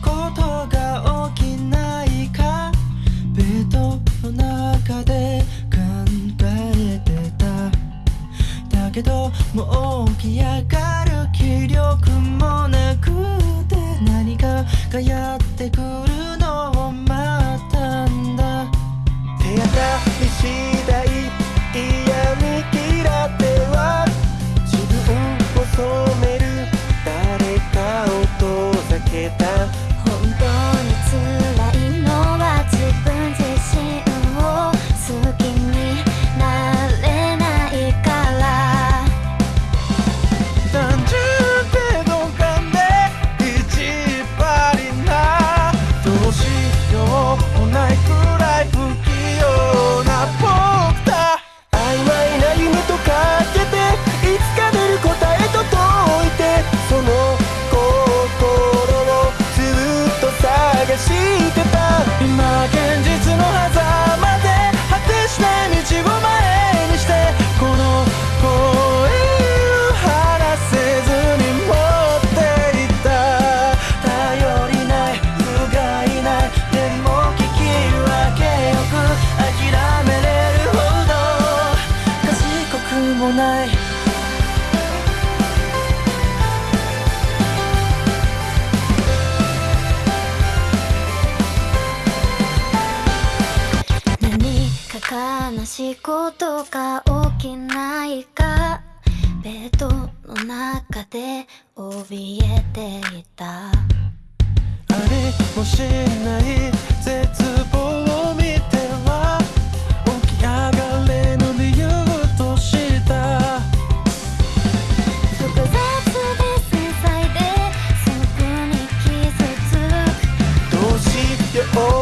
ことが起きないか？ベッドの中で考えてた。だけどもう起き上がる気力もなくて何かがやってくる。ない。何か悲しいことが起きないか？ベッドの中で怯えていた。ありもしない Oh.